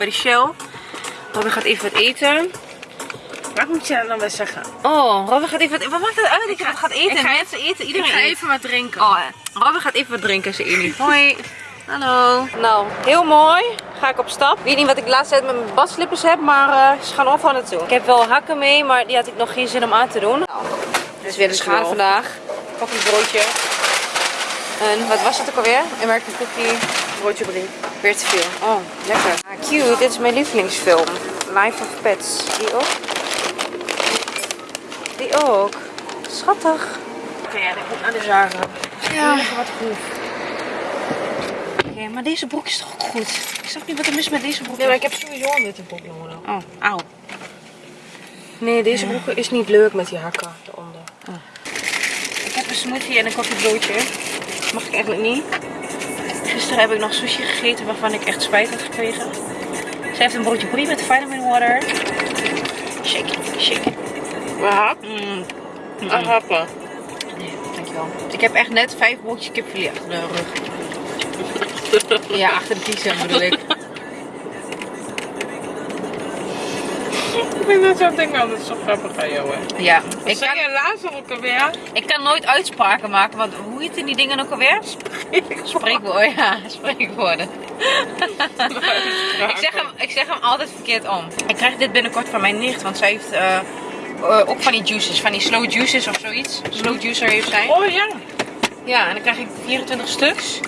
bij de Shell. Robin gaat even wat eten. Wat moet je dan wel zeggen? Oh, Robin gaat even wat Wat maakt het uit dat je wat gaat eten? ik ga- Mensen eten, Ik iedereen ga eet. even wat drinken. Oh, Robin gaat even wat drinken, zei Amy. Hoi. Hallo. Nou, heel mooi. Ga ik op stap. Ik weet niet wat ik de laatste tijd met mijn badslippers heb, maar eh, ze gaan overal naartoe. Ik heb wel hakken mee, maar die had ik nog geen zin om aan te doen. Nou, dit is weer de schaal wel. vandaag. Koffiebroodje. En wat was het ook alweer? American Cookie. Broodje brie. Weer te veel. Oh, lekker. Ah, cute. Dit is mijn lievelingsfilm. Life of Pets. Die ook? Die ook. Schattig. Oké, ja, ik moet naar de zagen. Ja. Even wat groef. Oké, maar deze broek is toch ook goed? Ik snap niet wat er mis met deze broek Nee, maar ik heb sowieso een witte broek nodig. Oh, auw. Nee, deze broek is niet leuk met die hakken eronder. Ik heb een smoothie en een koffiebroodje. Mag ik eigenlijk niet. Gisteren heb ik nog sushi gegeten waarvan ik echt spijt had gekregen. Ze heeft een broodje brie met vitamin water. Shake it, shake it. Maar hap? Mm. Ah, happen. Nee, dankjewel. Ik heb echt net vijf broodjes kipfilet achter de rug. Ja, achter de kiezen bedoel ik. Ik vind dat zo'n ding altijd zo grappig aan jou, hè. Ja, Ik ik zei kan, je laatst ook alweer. ik kan nooit uitspraken maken, want hoe heet die dingen ook alweer? Spreekwoorden, ja, spreekwoorden. Ik zeg, hem, ik zeg hem altijd verkeerd om. Ik krijg dit binnenkort van mijn nicht, want zij heeft eh, eh, ook van die juices, van die slow juices of zoiets. Slow juicer heeft zij. Oh ja. Ja, en dan krijg ik 24 stuks.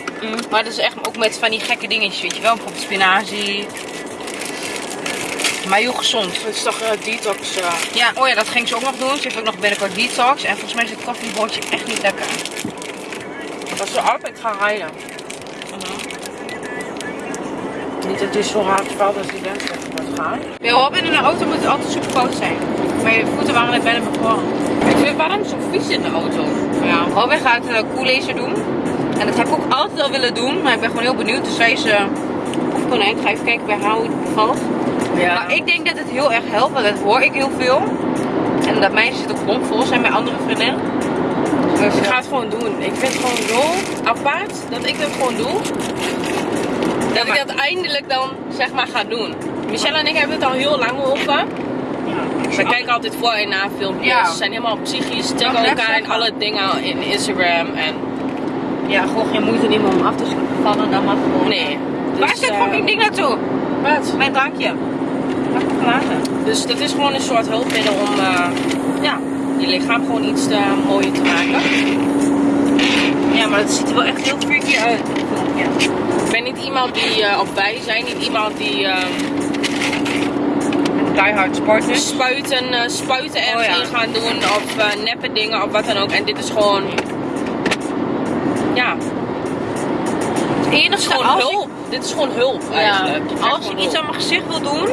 Maar dat is echt ook met van die gekke dingetjes, weet je wel. Bijvoorbeeld spinazie. Maar heel gezond. Het is toch eh, detox. eh. Ja, oh ja, dat ging ze ook nog doen. Ze heeft ook nog binnenkort detox. En volgens mij is het koffiebroodje echt niet lekker. Als we altijd gaan rijden. Niet dat het zo hard valt als die dat het wordt gaan. Bij Robin in de auto moet het altijd super koud zijn. Mijn voeten waren net bijna bevroren. Ik vind waarom zo vies in de auto. Ja, Robin gaat uh, koellaser doen. En dat heb ik ook altijd al willen doen. Maar ik ben gewoon heel benieuwd. Dus zij is... eh of ik ga even kijken bij haar hoe het bevalt. Ja. Nou, ik denk dat het heel erg helpt, want dat hoor ik heel veel. En dat meisjes het ook bomvol zijn bij andere vriendinnen. Dus, Ik ga het gewoon doen. Ik vind het gewoon zo apart dat ik dat gewoon doe. Dat ik dat eindelijk dan zeg maar ga doen. Michelle en ik hebben het al heel lang over. We kijken altijd voor en na filmpjes. Ja. Ze zijn helemaal psychisch, ik elkaar zeggen? alle dingen in Instagram. En Ja, gewoon geen moeite nemen om af te vallen, dan mag gewoon. nee. Waar Dus, is dit eh, fucking ding naartoe? Wat? Mijn drankje. Dus dat is gewoon een soort hulpmiddel om eh, ja, je lichaam gewoon iets te, mooier te maken. Ja, maar het ziet er wel echt heel freaky uit. Ja. Ik ben niet iemand die, eh, of wij zijn niet iemand die Die hard sporters. spuiten, eh, spuiten ergens Oh ja. in gaan doen of eh, neppe dingen of wat dan ook. En dit is gewoon, ja, Het enige gewoon als ik- hulp. Dit is gewoon hulp eigenlijk. Als ik iets aan mijn gezicht wil doen,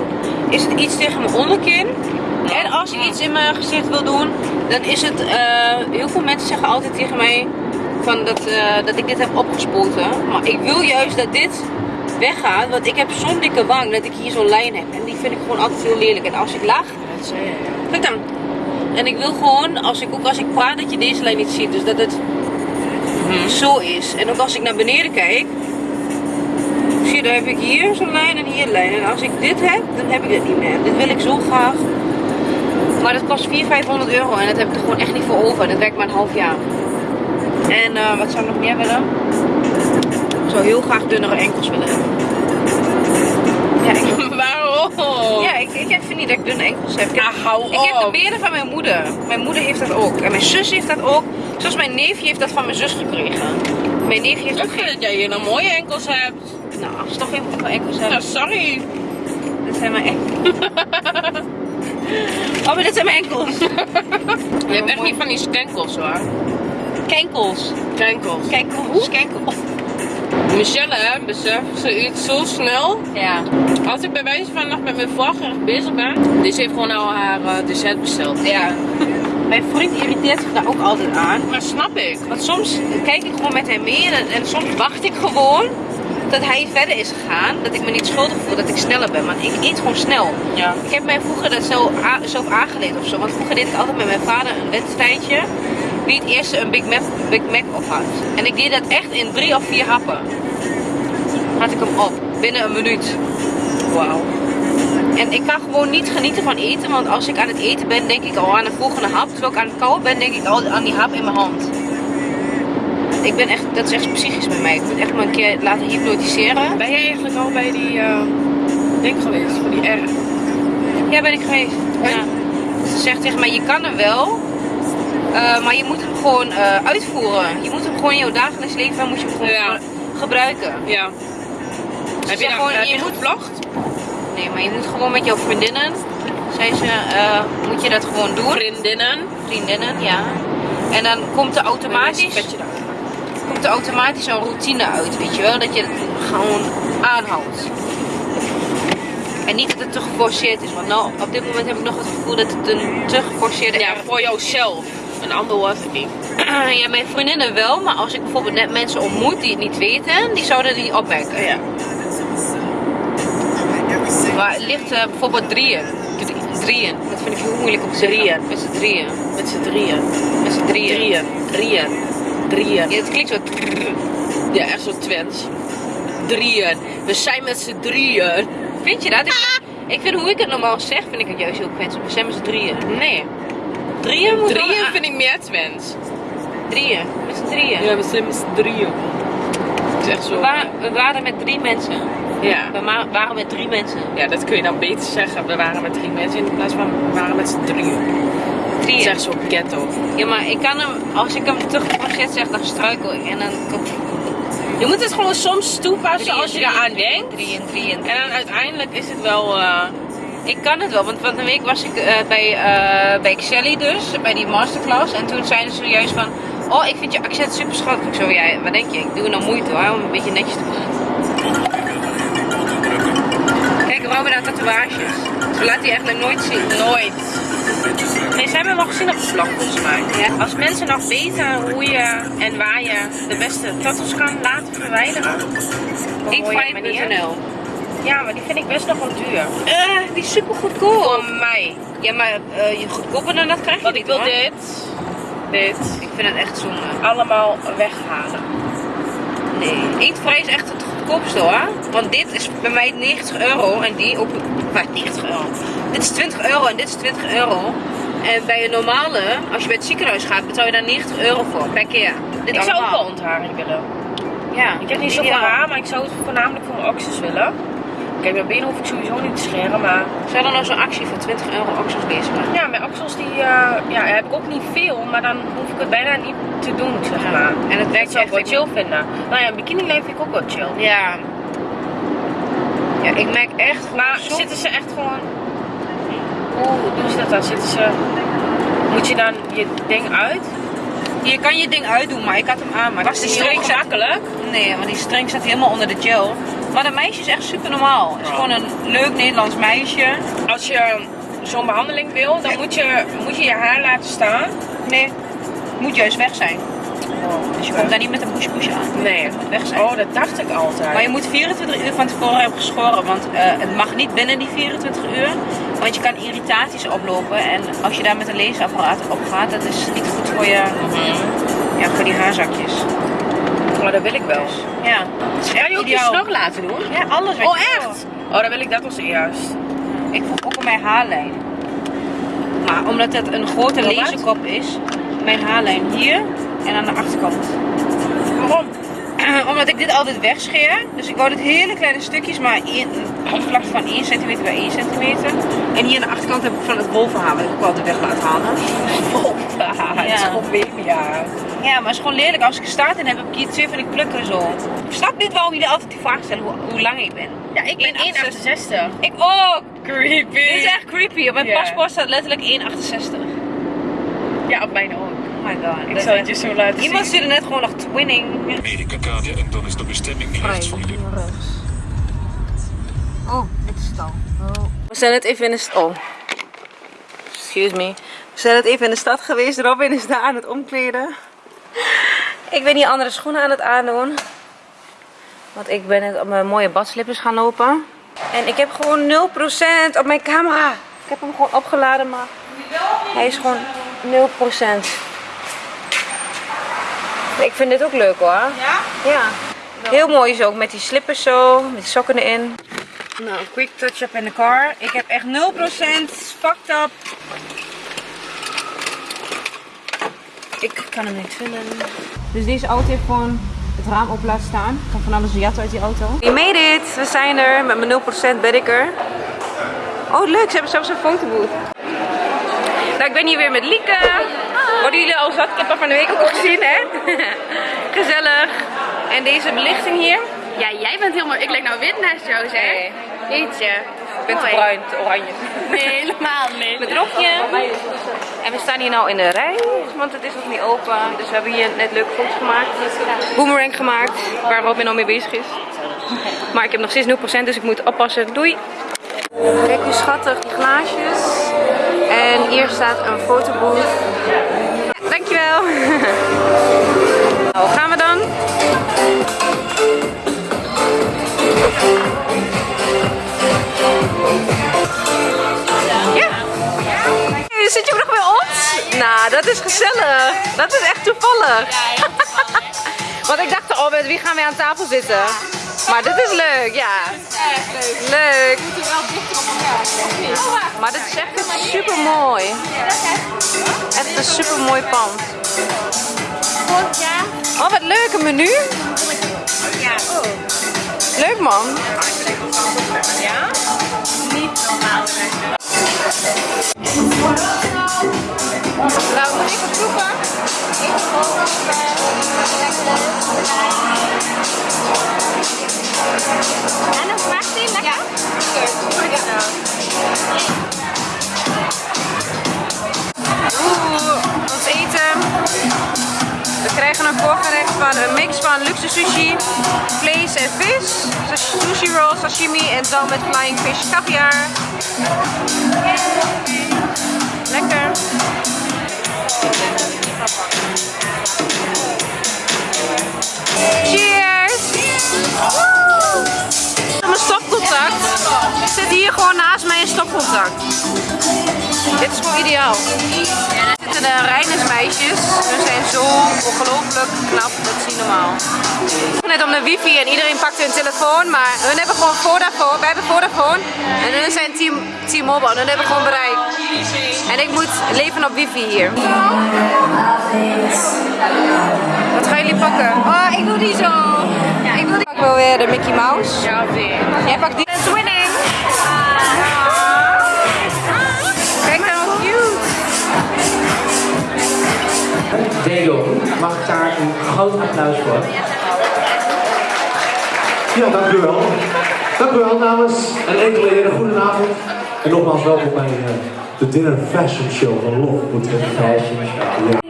is het iets tegen mijn onderkin. En als ik iets in mijn gezicht wil doen, dan is het. eh, heel veel mensen zeggen altijd tegen mij van dat, eh, dat ik dit heb opgespoten. Maar ik wil juist dat dit weggaat, want ik heb zo'n dikke wang dat ik hier zo'n lijn heb. En die vind ik gewoon altijd heel lelijk. En als ik lach, Dat zei je, ja. kijk dan. En ik wil gewoon, als ik, ook als ik praat, dat je deze lijn niet ziet. Dus dat het zo is. En ook als ik naar beneden kijk, zie je, dan heb ik hier zo'n lijn en hier een lijn. En als ik dit heb, dan heb ik dit niet meer. Dit wil ik zo graag. Maar dat kost 400, 500 euro en dat heb ik er gewoon echt niet voor over. Dat werkt maar een half jaar. En eh, wat zou ik nog meer willen? Ik zou heel graag dunnere enkels willen hebben. Ja, ik, Waarom? ja, ik, ik vind niet dat ik dunne enkels heb. Ik heb, Ah, hou ik heb de benen van mijn moeder. Mijn moeder heeft dat ook. En mijn zus heeft dat ook. Zoals mijn neefje heeft dat van mijn zus gekregen. Mijn neefje heeft Ik ook vind geen... dat jij hier nou mooie enkels hebt. Nou, geen goede enkels Ja, hebben. sorry. Dit zijn mijn enkels. Oh, maar dit zijn mijn enkels. Je hebt echt niet van die skankels hoor. Kenkels. Skankels. Kenkels. Kenkels. Michelle, hè, besef, ze eet zo snel. Ja. Als ik bij wijze van nog met mijn voorgerecht bezig ben, dus heeft gewoon al haar eh, dessert besteld. Ja. Mijn vriend irriteert zich daar ook altijd aan. Maar snap ik. Want soms kijk ik gewoon met hem mee en, en soms wacht ik gewoon dat hij verder is gegaan. Dat ik me niet schuldig voel dat ik sneller ben. Want ik eet gewoon snel. Ja. Ik heb mij vroeger dat a- zelf aangeleerd of zo. Want vroeger deed ik altijd met mijn vader een wedstrijdje. Wie het eerste een Big Mac, Big Mac op had. En ik deed dat echt in drie of vier happen. had ik hem op. Binnen een minuut. Wauw. En ik kan gewoon niet genieten van eten, want als ik aan het eten ben, denk ik al aan de volgende hap. Terwijl ik aan het kauwen ben, denk ik al aan die hap in mijn hand. Ik ben echt, dat is echt psychisch met mij. Ik moet echt maar een keer laten hypnotiseren. Ben jij eigenlijk al bij die eh, ding geweest? Voor die R? Ja, ben ik geweest. Ja. Ze zegt tegen mij, je kan hem wel, eh, maar je moet hem gewoon eh, uitvoeren. Je moet hem gewoon in jouw dagelijks leven moet je hem gewoon Ja. gebruiken. Ja. Heb je, nou, gewoon, heb je je moet- gevlogd? Nee, maar je moet gewoon met jouw vriendinnen, zei ze, eh, moet je dat gewoon doen. Vriendinnen. Vriendinnen, ja. En dan komt er automatisch. Komt er automatisch een routine uit, weet je wel? Dat je het gewoon aanhoudt. En niet dat het te geforceerd is, want nou, op dit moment heb ik nog het gevoel dat het een te geforceerde Ja, voor jouzelf. Een ander was het niet. Ja, mijn vriendinnen wel, maar als ik bijvoorbeeld net mensen ontmoet die het niet weten, die zouden niet opmerken. Ja. Maar het ligt eh, bijvoorbeeld drieën. Drie- drieën. Dat vind ik heel moeilijk om te zeggen. Drieën. Met z'n drieën. Met z'n drieën. Met z'n drieën. Drieën. Drieën. Drieën. Ja, het klinkt zo. Ja, echt zo Twents. Drieën. We zijn met z'n drieën. Vind je dat? Ik, ik vind hoe ik het normaal zeg, vind ik het juist heel kwetsend. We zijn met z'n drieën. Nee. Drieën moet Drieën vind ik meer Twents. Drieën. Met z'n drieën. Ja, we zijn met z'n drieën. Het is echt zo. We, wa- we waren met drie mensen. Ja. We waren met drie mensen. ja, dat kun je dan beter zeggen. We waren met drie mensen in plaats van we waren met z'n drieën. Echt zo ghetto. Ja, maar ik kan hem, als ik hem te geforceerd zeg, dan struikel ik. En dan Je moet het gewoon soms toepassen als je eraan denkt. drieën, drieën. En dan uiteindelijk is het wel... eh, Ik kan het wel, want van de week was ik eh, bij, eh bij Xelly dus, bij die masterclass. En toen zeiden ze juist van, oh ik vind je accent super schattig. Ik zo, ja, wat denk je? Ik doe nou moeite hoor, om een beetje netjes te praten. Kijk, we hebben daar tatoeages. Ze laten die eigenlijk nooit zien. Nooit. Nee, ze hebben al gezien op de vlog volgens mij. Ja. Als mensen nog weten hoe je en waar je de beste tattoos kan laten verwijderen. Inkfight.nl Ja, maar die vind ik best nog wel duur. Eh, die is super goedkoop. Voor mij. Ja, maar eh, je goedkoper dan dat krijg je Want niet ik wil hoor. dit, dit Ik vind het echt zonde. allemaal weghalen. Nee. Eetvrij is echt het goedkoopste hoor. Want dit is bij mij 90 euro en die ook. Maar 90 euro. Dit is 20 euro en dit is 20 euro. En bij een normale, als je bij het ziekenhuis gaat, betaal je daar 90 euro voor per keer. Dit Ik zou ook wel ontharing willen. Ja, Ik heb niet zoveel haar, maar ik zou het voornamelijk voor mijn oksels willen. Kijk, mijn benen hoef ik sowieso niet te scheren, maar Zou er nou zo'n actie van 20 euro oksels bezig zijn? ja, mijn oksels die, eh, ja, heb ik ook niet veel, maar dan hoef ik het bijna niet te doen, zeg maar. En het werkt zou ik wel chill vinden. Nou ja, een bikini vind ik ook wel chill. Ja. Ja, ik merk echt Maar zitten ze echt gewoon... Hoe doen ze dat dan? Zitten ze... Moet je dan je ding uit? Je kan je ding uitdoen, maar ik had hem aan. Maar Was die streng zat... gemakkelijk? Nee, want die streng zat helemaal onder de gel. Maar dat meisje is echt super normaal. Het is Ja. gewoon een leuk Nederlands meisje. Als je zo'n behandeling wil, dan moet je, moet je je haar laten staan. Nee, moet juist weg zijn. Dus je komt daar niet met een push-push aan. Nee. Weg zijn. Oh, dat dacht ik altijd. Maar je moet 24 uur van tevoren hebben geschoren, want eh, het mag niet binnen die 24 uur. Want je kan irritaties oplopen en als je daar met een leesapparaat op gaat, dat is niet goed voor je, Mhm. ja, voor die haarzakjes. Maar dat wil ik wel. Ja, Ga echt je ook je snor laten doen? Ja, alles Oh, wil. echt? Oh, dan wil ik dat als eerst. Ik voel ook op mijn haarlijn. Maar omdat het een grote Oh, laserkop is, mijn haarlijn hier en aan de achterkant. Waarom? omdat ik dit altijd wegscheer. Dus ik wou dit hele kleine stukjes, maar een oppervlakte van 1 centimeter bij 1 centimeter. En hier aan de achterkant heb ik van het bovenhaar, wat ik ook altijd weg laat halen. Het is Ja. gewoon. Ja, maar het is gewoon lelijk. Als ik een staart in heb, ik hier twee van die plukken zo. Ik snap niet waarom jullie altijd die vraag stellen hoe, hoe lang ik ben. Ja, ik ben 1,68. Ik ook. Creepy. Dit is echt creepy. Op mijn Ja. paspoort staat letterlijk 1,68. Ja, op mijn ook. Oh my god. Ik zal het je zo laten Iemand zien. stuurde net gewoon nog twinning. Amerika-kade en dan is de bestemming rechts van je. Oh, dit is het al. We zijn het even in de stad. Oh. Excuse me. We zijn het even in de stad geweest. Robin is daar aan het omkleden. Ik ben hier andere schoenen aan het aandoen. Want ik ben net op mijn mooie badslippers gaan lopen. En ik heb gewoon 0% op mijn camera. Ik heb hem gewoon opgeladen, maar hij is gewoon 0%. Ik vind dit ook leuk hoor. Ja? Ja. Heel mooi is ook met die slippers zo, met die sokken erin. Nou, quick touch-up in de car. Ik heb echt 0% fucked up. Ik kan hem niet vinden. Dus deze auto heeft gewoon het raam op laten staan. Ik kan van alles jatten uit die auto. We made it! We zijn er. Met mijn 0% ben ik er. Oh leuk, ze hebben zelfs een fotobooth. Nou, ik ben hier weer met Lieke. Worden jullie al zat? Ik heb haar van de week ook al gezien, hè? Gezellig. En deze belichting hier. Ja, jij bent helemaal... Ik lijk nou wit naast jou, zeg. Nee. Jeetje. Ik ben te Mooi. bruin, te oranje. Nee, helemaal niet. Met rokje. En we staan hier nou in de rij, want het is nog niet open. Dus we hebben hier net leuke foto's gemaakt. Boomerang gemaakt, waar Robin al mee bezig is. Maar ik heb nog steeds 0%, dus ik moet oppassen. Doei! Kijk hoe schattig, die glaasjes. En hier staat een fotobooth. Dankjewel! Nou, gaan we dan? Ja! Zit je nog bij ons? Nou, dat is gezellig. Dat is echt toevallig. Want ik dacht al, wie gaan we aan tafel zitten? Maar dit is leuk, ja. Leuk. Maar dit is echt super mooi. Echt een super mooi pand. Oh, wat leuk, een menu. Ja. Leuk man. Ja? Niet normaal. Vlees en vis, sushi roll, sashimi en dan met flying fish caviar. Lekker. Cheers! Mijn stopcontact zit hier gewoon naast mij een stopcontact. Dit is gewoon ideaal. Zitten de Reinersmeisjes. Hun zijn zo ongelooflijk knap, dat is niet normaal. Net om de wifi en iedereen pakte hun telefoon, maar hun hebben gewoon Vodafone. Wij hebben Vodafone en hun zijn Team, T-Mobile. Hun hebben gewoon bereik. En ik moet leven op wifi hier. Wat gaan jullie pakken? Oh, ik doe die zo. Ik doe die. Ik wil weer de Mickey Mouse. Ja, weer. Jij pakt die. It's winning! Mag ik daar een groot applaus voor? Ja, dank u wel. Dank u wel namens een enkele heren. Goedenavond. En nogmaals welkom bij eh, de Dinner Fashion Show van Lof. Moet ik Fashion show.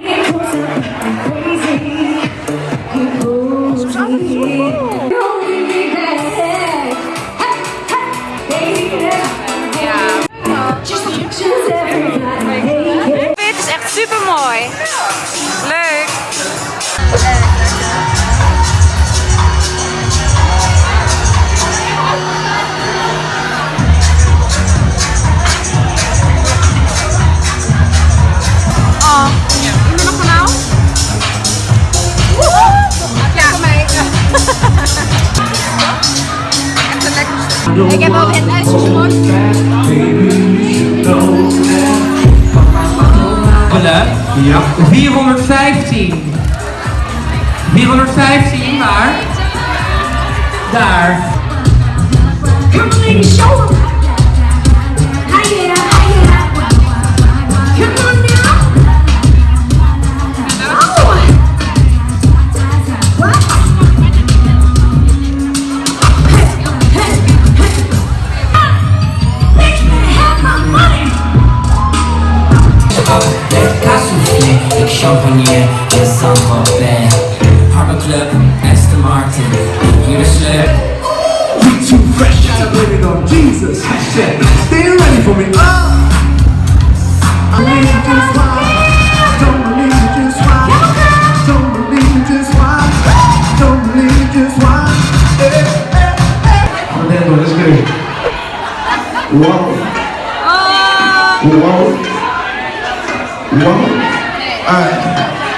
Super mooi. Leuk. Oh, iemand nog kanaal? Echt een lekker Ik heb ook het uitgesproken. Ja. 415. 415, waar? Daar. Come show champagne, je Saint-Tropez. Harbor Club, Aston Martin, hier de sleur. We too fresh. I blame it on Jesus. Hashtag. Stay ready for me. Ah. I believe you just why. Don't believe you just why. Don't believe you just why. Don't believe you just why. Hey, hey, hey. Oh, that was good. Wow. Wow. Wow. All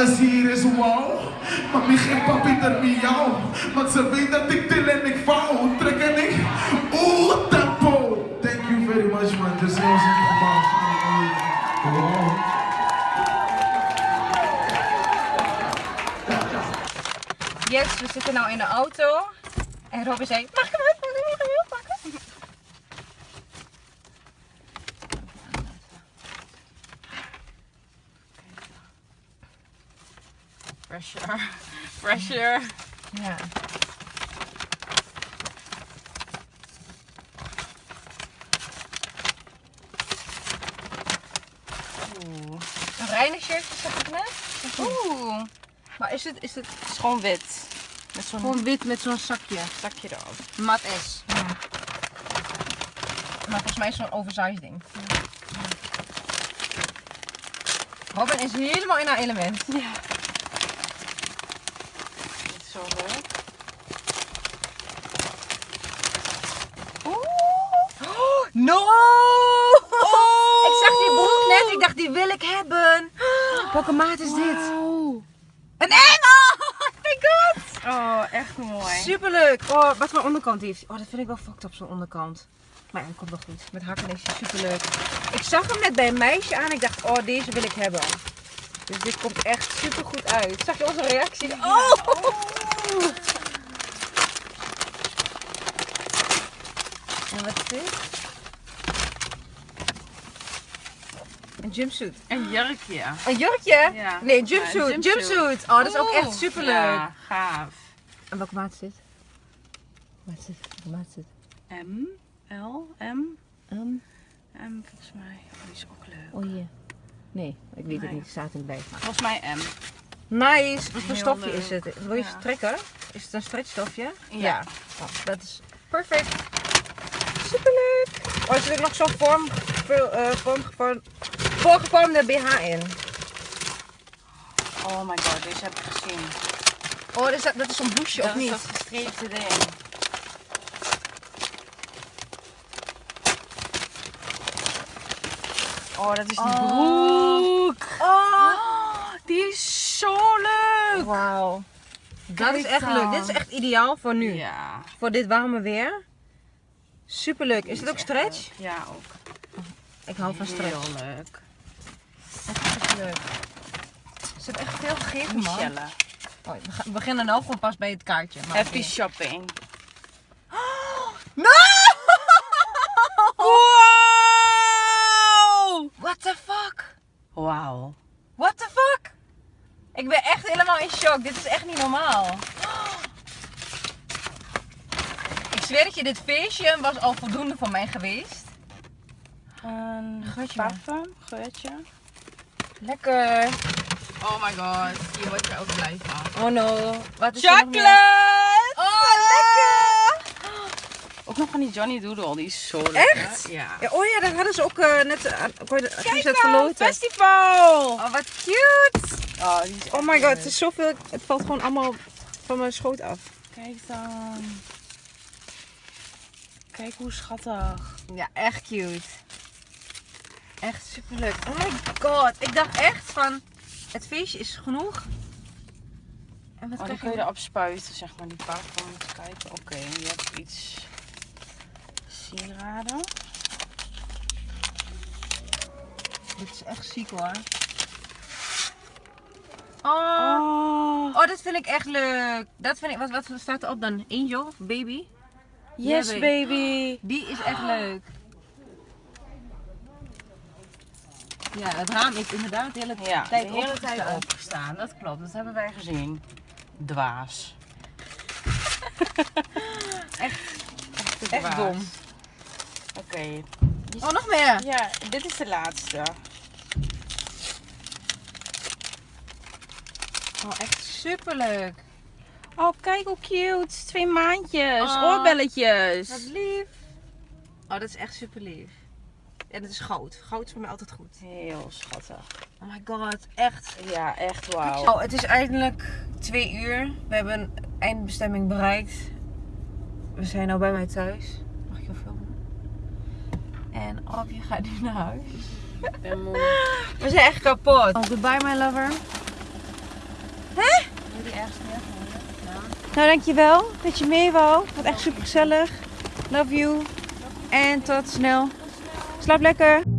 alles hier is wow. Mami, geen papi ter miauw. Want ze weet dat ik til en ik vouw. Trek en ik, oeh, tempo. Thank you very much, man. Some Wow. Yes, we zitten nou in de auto. En Robin zei, mag ik hem uit? Mag ik hem uit pakken? Pressure. Pressure. Ja. Oeh. Een reinigshirtje zeg ik net. Oeh. Maar is het, is het is gewoon wit. Met zo'n gewoon wit met zo'n zakje? zakje erop. Mat S. Maar volgens mij is het zo'n oversized ding. Robin is helemaal in haar element. Ja. Dit is zo leuk. Oh, no! Ik zag die broek net, ik dacht die wil ik hebben. Welke maat is dit? Een engel! Oh my god! Oh, echt mooi. Superleuk! Oh, wat voor onderkant heeft. Oh, dat vind ik wel fucked op zo'n onderkant. Maar ja, dat komt wel goed. Met hakken is hij superleuk. Ik zag hem net bij een meisje aan. Ik dacht, oh, deze wil ik hebben. Dus dit komt echt super goed uit. Zag je onze reactie? Oh! En wat is dit? Een jumpsuit. Een jurkje. Een jurkje? Ja. Nee, een Ja, een jumpsuit. jumpsuit. Oh, dat is ook echt superleuk. Ja, gaaf. En welke maat is dit? Wat is dit? Welke maat is dit? M, L, M, Um, M volgens mij. Oh, die is ook leuk. oh hier. Nee, ik weet het niet. Het staat in bij. Volgens mij M. Nice. Wat voor stofje is het? Wil je Ja. trekken? Is het een stretchstofje? Ja. Oh, dat is perfect. Superleuk. Oh, er zit ook nog zo'n vorm, uh, vorm, vorm, voorgevormde BH in. Oh my god, deze heb ik gezien. Oh, dat is, dat is zo'n blouseje Dat of is niet? dat gestreepte ding. Oh, dat is die broek. Oh, Die is zo leuk. wauw. Dat is echt leuk. Dit is echt ideaal voor nu. Ja. Voor dit warme weer. Superleuk. Is het ook stretch? Ja, ook. Ik hou van stretch. Heel leuk. Leuk. Er zit echt veel gegeven, man. Michelle. Oh, we gaan- we beginnen nou gewoon pas bij het kaartje. Maar Happy shopping. No! Wow! What the fuck? Wauw. What the fuck? Ik ben echt helemaal in shock. Dit is echt niet normaal. Ik zweer dat je dit feestje was al voldoende voor mij geweest. Een Geurtje. parfum, geurtje. Lekker. Oh my god, hier word je ook blij van. Oh no. Wat is er nog? Chocolate! Oh, lekker. Ook nog van die Johnny Doodle, die is zo lekker. Echt? Ja. Ja, oh ja, dat hadden ze ook eh, net uh, Kijk het nou, festival! Oh, wat cute. Oh, die is Oh my god, leuk. het is zoveel. Het valt gewoon allemaal van mijn schoot af. Kijk dan. Kijk hoe schattig. Ja, echt cute. Echt superleuk. Oh my god, ik dacht echt van het feestje is genoeg. En wat Oh, dan kun je erop spuiten, zeg maar, die parfum. Even kijken. Oké, je hebt iets sieraden. Dit is echt ziek hoor. Oh. Oh. oh, dat vind ik echt leuk. Dat vind ik, wat, wat staat erop dan? Angel? Baby? Yes, Ja, baby. Die is echt leuk. Ja, het raam is inderdaad de hele Ja, tijd de hele opgestaan. tijd opgestaan. Dat klopt, dat hebben wij gezien. Dwaas. echt, echt, dom. Oké. Oh, nog meer. Ja, dit is de laatste. Oh, echt superleuk. Oh, kijk hoe cute. Twee maandjes. Oh. Oorbelletjes. Wat lief. Oh, dat is echt super lief. En het is goud. Goud is voor mij altijd goed. Heel schattig. Oh my god, echt. Ja, echt wauw. Oh, het is eindelijk twee uur. We hebben eindbestemming bereikt. We zijn nu bij mij thuis. Mag ik jou filmen? En Abje gaat nu naar huis. Ik ben moe. We zijn echt kapot. Oh, goodbye my lover. Hè? Jullie ergens meer Nou, dankjewel dat je mee wou. Het was echt super gezellig. Love you. En tot snel. Slaap lekker.